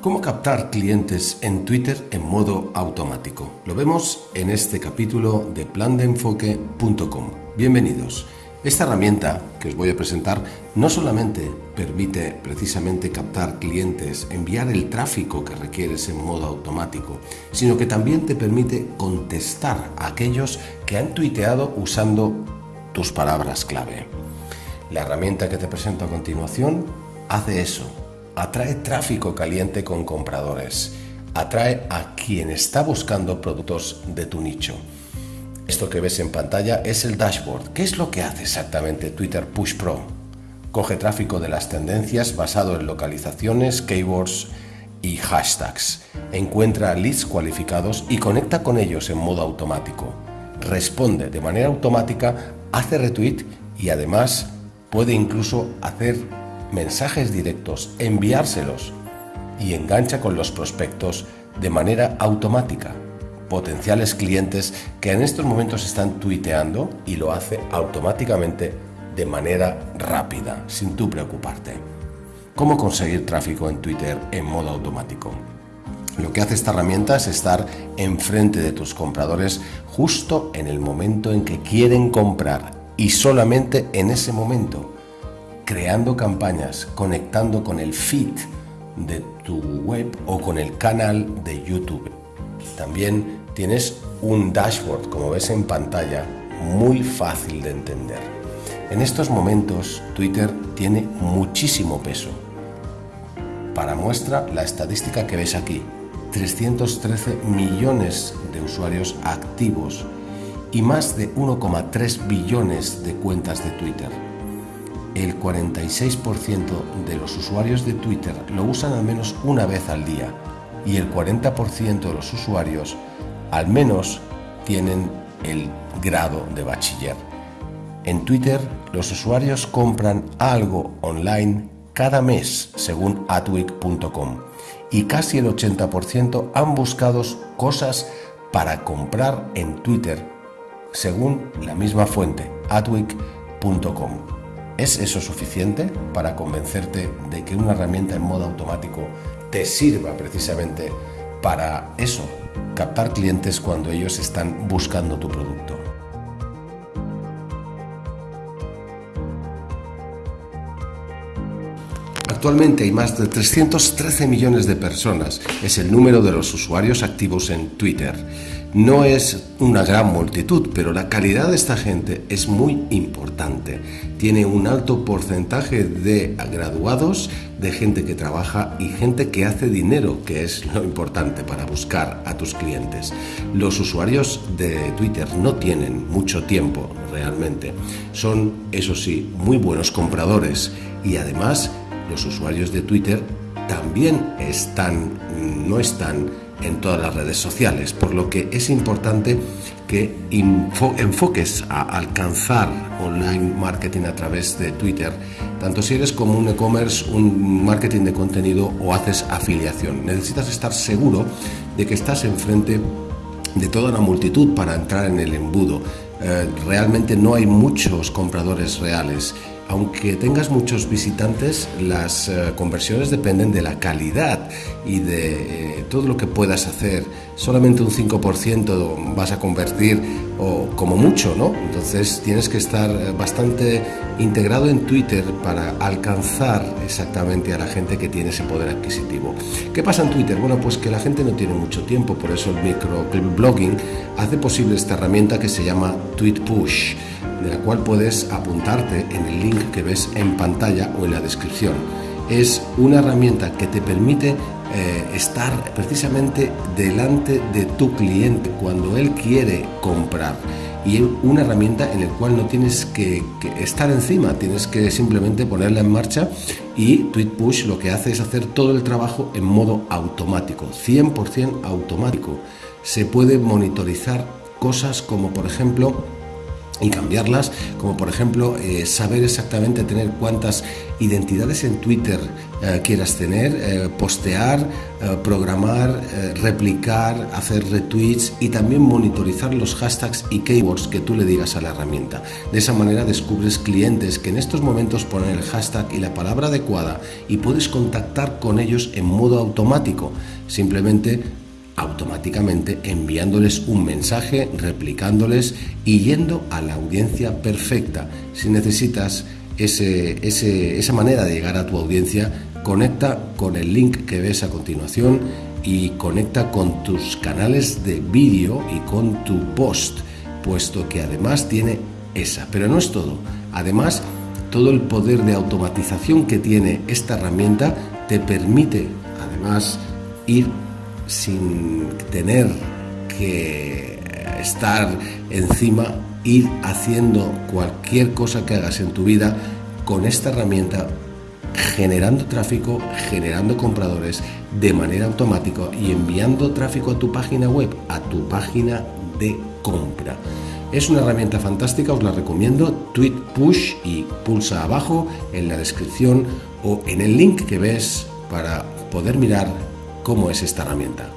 ¿Cómo captar clientes en Twitter en modo automático? Lo vemos en este capítulo de plandeenfoque.com. Bienvenidos. Esta herramienta que os voy a presentar no solamente permite precisamente captar clientes, enviar el tráfico que requieres en modo automático, sino que también te permite contestar a aquellos que han tuiteado usando tus palabras clave. La herramienta que te presento a continuación hace eso, atrae tráfico caliente con compradores, atrae a quien está buscando productos de tu nicho. Esto que ves en pantalla es el dashboard. ¿Qué es lo que hace exactamente Twitter Push Pro? Coge tráfico de las tendencias basado en localizaciones, keywords y hashtags. Encuentra leads cualificados y conecta con ellos en modo automático. Responde de manera automática, hace retweet y además puede incluso hacer mensajes directos, enviárselos y engancha con los prospectos de manera automática. Potenciales clientes que en estos momentos están tuiteando y lo hace automáticamente de manera rápida, sin tú preocuparte. ¿Cómo conseguir tráfico en Twitter en modo automático? Lo que hace esta herramienta es estar enfrente de tus compradores justo en el momento en que quieren comprar y solamente en ese momento creando campañas, conectando con el feed de tu web o con el canal de YouTube. También tienes un dashboard, como ves en pantalla, muy fácil de entender. En estos momentos Twitter tiene muchísimo peso. Para muestra la estadística que ves aquí, 313 millones de usuarios activos y más de 1,3 billones de cuentas de Twitter el 46% de los usuarios de Twitter lo usan al menos una vez al día y el 40% de los usuarios al menos tienen el grado de bachiller. En Twitter los usuarios compran algo online cada mes según atwick.com y casi el 80% han buscado cosas para comprar en Twitter según la misma fuente atwick.com. ¿Es eso suficiente para convencerte de que una herramienta en modo automático te sirva precisamente para eso, captar clientes cuando ellos están buscando tu producto? Actualmente hay más de 313 millones de personas, es el número de los usuarios activos en Twitter. No es una gran multitud, pero la calidad de esta gente es muy importante. Tiene un alto porcentaje de graduados, de gente que trabaja y gente que hace dinero, que es lo importante para buscar a tus clientes. Los usuarios de Twitter no tienen mucho tiempo realmente. Son, eso sí, muy buenos compradores y además los usuarios de Twitter también están, no están en todas las redes sociales, por lo que es importante que enfoques a alcanzar online marketing a través de Twitter, tanto si eres como un e-commerce, un marketing de contenido o haces afiliación. Necesitas estar seguro de que estás enfrente de toda una multitud para entrar en el embudo. Eh, realmente no hay muchos compradores reales aunque tengas muchos visitantes, las eh, conversiones dependen de la calidad y de eh, todo lo que puedas hacer. Solamente un 5% vas a convertir o como mucho, ¿no? Entonces tienes que estar eh, bastante integrado en Twitter para alcanzar exactamente a la gente que tiene ese poder adquisitivo. ¿Qué pasa en Twitter? Bueno, pues que la gente no tiene mucho tiempo, por eso el microblogging hace posible esta herramienta que se llama Tweet Push de la cual puedes apuntarte en el link que ves en pantalla o en la descripción. Es una herramienta que te permite eh, estar precisamente delante de tu cliente cuando él quiere comprar y una herramienta en la cual no tienes que, que, estar encima, tienes que simplemente ponerla en marcha y TweetPush lo que hace es hacer todo el trabajo en modo automático, 100% automático. Se puede monitorizar cosas como por ejemplo y cambiarlas, como por ejemplo eh, saber exactamente tener cuántas identidades en Twitter eh, quieras tener, eh, postear, programar, replicar, hacer retweets y también monitorizar los hashtags y keywords que tú le digas a la herramienta. De esa manera descubres clientes que en estos momentos ponen el hashtag y la palabra adecuada y puedes contactar con ellos en modo automático. Simplemente automáticamente enviándoles un mensaje, replicándoles y yendo a la audiencia perfecta. Si necesitas esa manera de llegar a tu audiencia, conecta con el link que ves a continuación y conecta con tus canales de vídeo y con tu post, puesto que además tiene esa. Pero no es todo. Además, todo el poder de automatización que tiene esta herramienta te permite además ir sin tener que estar encima, ir haciendo cualquier cosa que hagas en tu vida con esta herramienta, generando tráfico, generando compradores de manera automática y enviando tráfico a tu página web, a tu página de compra. Es una herramienta fantástica, os la recomiendo. Tweet Push y pulsa abajo en la descripción o en el link que ves para poder mirar cómo es esta herramienta.